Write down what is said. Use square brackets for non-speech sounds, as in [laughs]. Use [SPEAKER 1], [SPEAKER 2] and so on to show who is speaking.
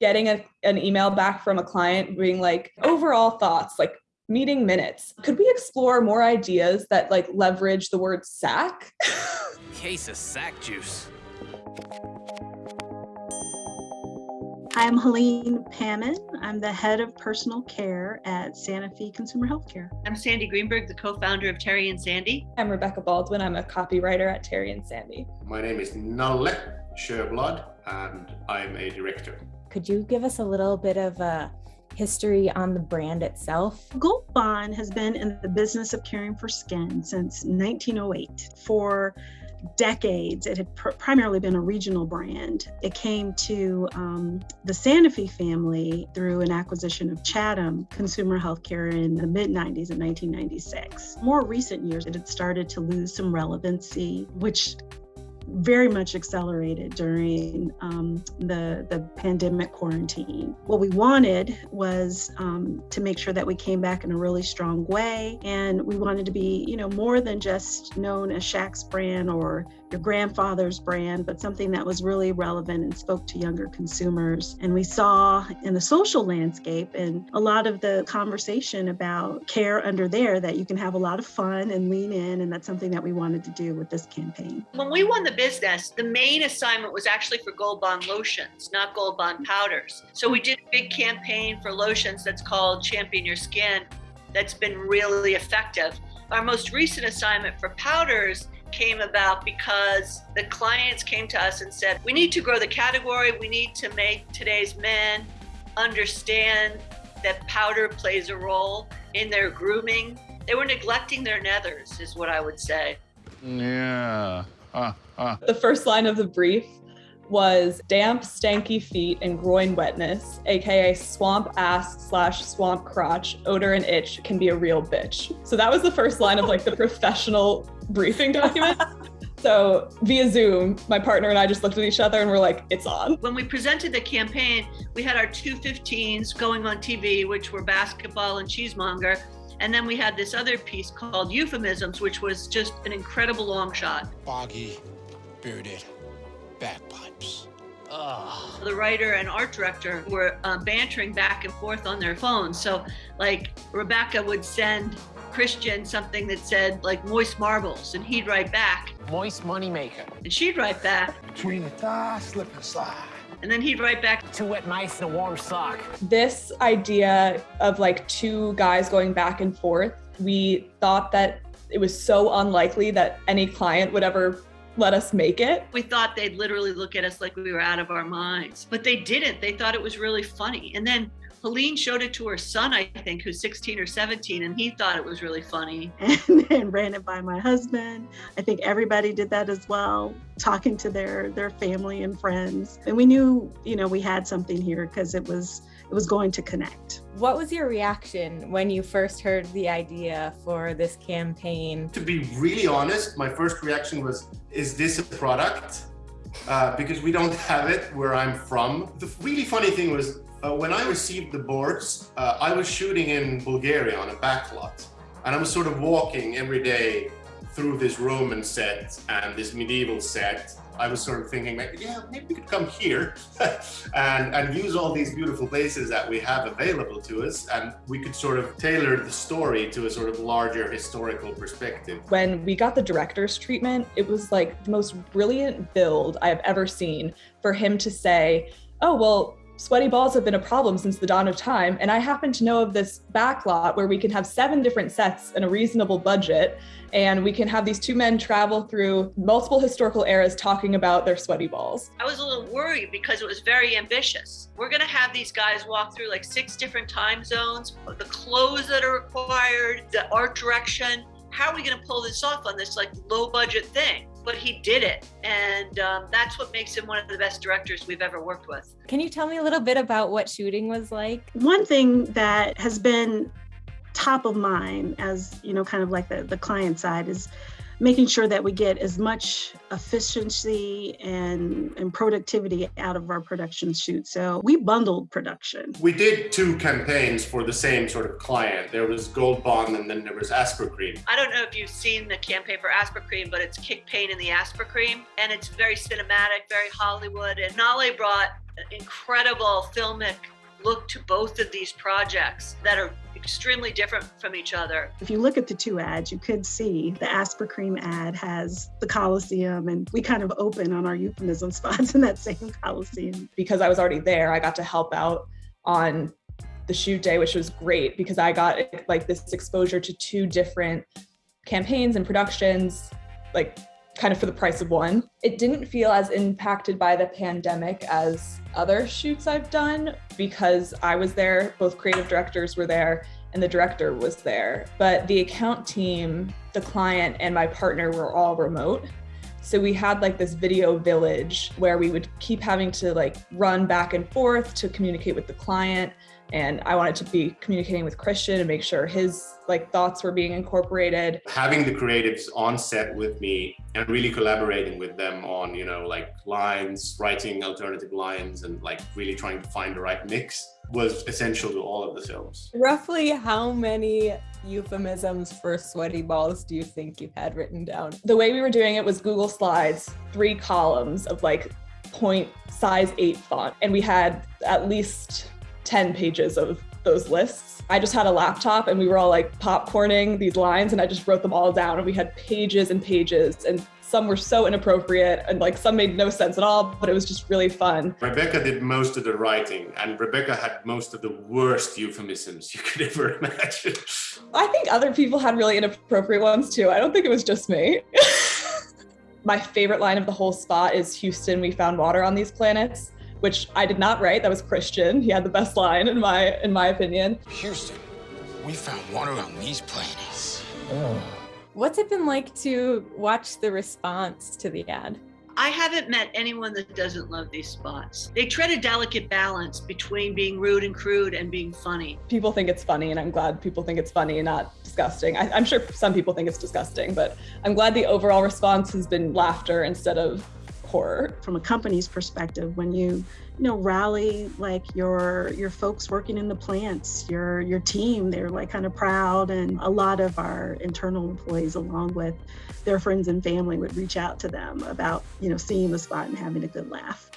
[SPEAKER 1] getting a, an email back from a client being like, overall thoughts, like meeting minutes. Could we explore more ideas that like leverage the word sack? [laughs]
[SPEAKER 2] Case of sack juice.
[SPEAKER 3] Hi, I'm Helene Pammon. I'm the head of personal care at Sanofi Consumer Healthcare.
[SPEAKER 4] I'm Sandy Greenberg, the co-founder of Terri and Sandy.
[SPEAKER 1] I'm Rebecca Baldwin. I'm a copywriter at Terri and Sandy.
[SPEAKER 5] My name is Nalle Sjöblad and I'm a director.
[SPEAKER 6] Could you give us a little bit of a history on the brand itself?
[SPEAKER 3] Gold Bond has been in the business of caring for skin since 1908. For decades, it had pr primarily been a regional brand. It came to um, the Sanofi family through an acquisition of Chattem Consumer Healthcare in the mid 90s in 1996. More recent years, it had started to lose some relevancy, which very much accelerated during um, the, the pandemic quarantine. What we wanted was um, to make sure that we came back in a really strong way. And we wanted to be, you know, more than just known as Shaq's brand or your grandfather's brand, but something that was really relevant and spoke to younger consumers. And we saw in the social landscape and a lot of the conversation about care under there that you can have a lot of fun and lean in. And that's something that we wanted to do with this campaign.
[SPEAKER 4] When we won the business, the main assignment was actually for Gold Bond lotions, not Gold Bond powders. So we did a big campaign for lotions that's called Champion Your Skin that's been really effective. Our most recent assignment for powders came about because the clients came to us and said, we need to grow the category. We need to make today's men understand that powder plays a role in their grooming. They were neglecting their nethers is what I would say.
[SPEAKER 7] Yeah.
[SPEAKER 1] The first line of the brief was damp, stanky feet and groin wetness, aka swamp ass slash swamp crotch, odor and itch can be a real bitch. So that was the first line of like the professional briefing document. [laughs] So via Zoom, my partner and I just looked at each other and we're like, it's on.
[SPEAKER 4] When we presented the campaign, we had our two 15s going on TV, which were basketball and cheesemonger. And then we had this other piece called Euphemisms, which was just an incredible long shot.
[SPEAKER 8] Boggy, bearded, bagpipes.
[SPEAKER 4] Ugh. The writer and art director were uh, bantering back and forth on their phones. So, like, Rebecca would send Christian something that said, like, moist marbles, and he'd write back.
[SPEAKER 2] Moist moneymaker.
[SPEAKER 4] And she'd write back.
[SPEAKER 8] Between the thighs, slip and slide.
[SPEAKER 4] And then he'd write back.
[SPEAKER 2] Two wet mice in a warm sock.
[SPEAKER 1] This idea of like two guys going back and forth, we thought that it was so unlikely that any client would ever let us make it.
[SPEAKER 4] We thought they'd literally look at us like we were out of our minds, but they didn't. They thought it was really funny. And then Helene showed it to her son, I think, who's 16 or 17, and he thought it was really funny. [laughs]
[SPEAKER 3] And then ran it by my husband. I think everybody did that as well, talking to their their family and friends. And we knew, you know, we had something here because it was it was going to connect.
[SPEAKER 6] What was your reaction when you first heard the idea for this campaign?
[SPEAKER 5] To be really honest, my first reaction was, is this a product? Uh, because we don't [laughs] have it where I'm from. The really funny thing was uh, when I received the boards, uh, I was shooting in Bulgaria on a backlot. And I was sort of walking every day through this Roman set and this medieval set. I was sort of thinking, like, yeah, maybe we could come here [laughs] and, and use all these beautiful places that we have available to us. And we could sort of tailor the story to a sort of larger historical perspective.
[SPEAKER 1] When we got the director's treatment, it was like the most brilliant build I have ever seen for him to say, oh, well, sweaty balls have been a problem since the dawn of time. And I happen to know of this backlot where we can have seven different sets in a reasonable budget. And we can have these two men travel through multiple historical eras talking about their sweaty balls.
[SPEAKER 4] I was a little worried because it was very ambitious. We're going to have these guys walk through like six different time zones, the clothes that are required, the art direction. How are we going to pull this off on this like low budget thing? But he did it. And um, that's what makes him one of the best directors we've ever worked with.
[SPEAKER 6] Can you tell me a little bit about what shooting was like?
[SPEAKER 3] One thing that has been top of mind as, you know, kind of like the, the client side is making sure that we get as much efficiency and, and productivity out of our production shoot. So we bundled production.
[SPEAKER 5] We did two campaigns for the same sort of client. There was Gold Bond and then there was Aspercreme.
[SPEAKER 4] I don't know if you've seen the campaign for Aspercreme, but it's Kick Pain in the Aspercreme. And it's very cinematic, very Hollywood. And Nalle brought incredible filmic look to both of these projects that are extremely different from each other.
[SPEAKER 3] If you look at the two ads, you could see the Aspercreme ad has the Coliseum, and we kind of open on our euphemism [laughs] spots in that same Coliseum.
[SPEAKER 1] Because I was already there, I got to help out on the shoot day, which was great because I got like this exposure to two different campaigns and productions, like kind of for the price of one. It didn't feel as impacted by the pandemic as other shoots I've done because I was there, both creative directors were there, and the director was there. But the account team, the client, and my partner were all remote. So we had like this video village where we would keep having to like run back and forth to communicate with the client and I wanted to be communicating with Christian and make sure his like thoughts were being incorporated.
[SPEAKER 5] Having the creatives on set with me and really collaborating with them on, you know, like lines, writing alternative lines and like really trying to find the right mix was essential to all of the films.
[SPEAKER 6] Roughly how many euphemisms for sweaty balls do you think you had written down?
[SPEAKER 1] The way we were doing it was Google Slides, three columns of like point size eight font. And we had at least 10 pages of those lists. I just had a laptop and we were all like popcorning these lines and I just wrote them all down and we had pages and pages and some were so inappropriate and like some made no sense at all, but it was just really fun.
[SPEAKER 5] Rebecca did most of the writing and Rebecca had most of the worst euphemisms you could ever imagine.
[SPEAKER 1] I think other people had really inappropriate ones too. I don't think it was just me. [laughs] My favorite line of the whole spot is Houston, we found water on these planets which I did not write. That was Christian. He had the best line in my in my opinion.
[SPEAKER 8] Houston, we found water on these planets.
[SPEAKER 6] Oh. What's it been like to watch the response to the ad?
[SPEAKER 4] I haven't met anyone that doesn't love these spots. They tread a delicate balance between being rude and crude and being funny.
[SPEAKER 1] People think it's funny, and I'm glad people think it's funny and not disgusting. I, am sure some people think it's disgusting, but I'm glad the overall response has been laughter instead of horror.
[SPEAKER 3] From a company's perspective, when you you know rally like your your folks working in the plants, your your team, they're like kind of proud, and a lot of our internal employees, along with their friends and family, would reach out to them about you know seeing the spot and having a good laugh.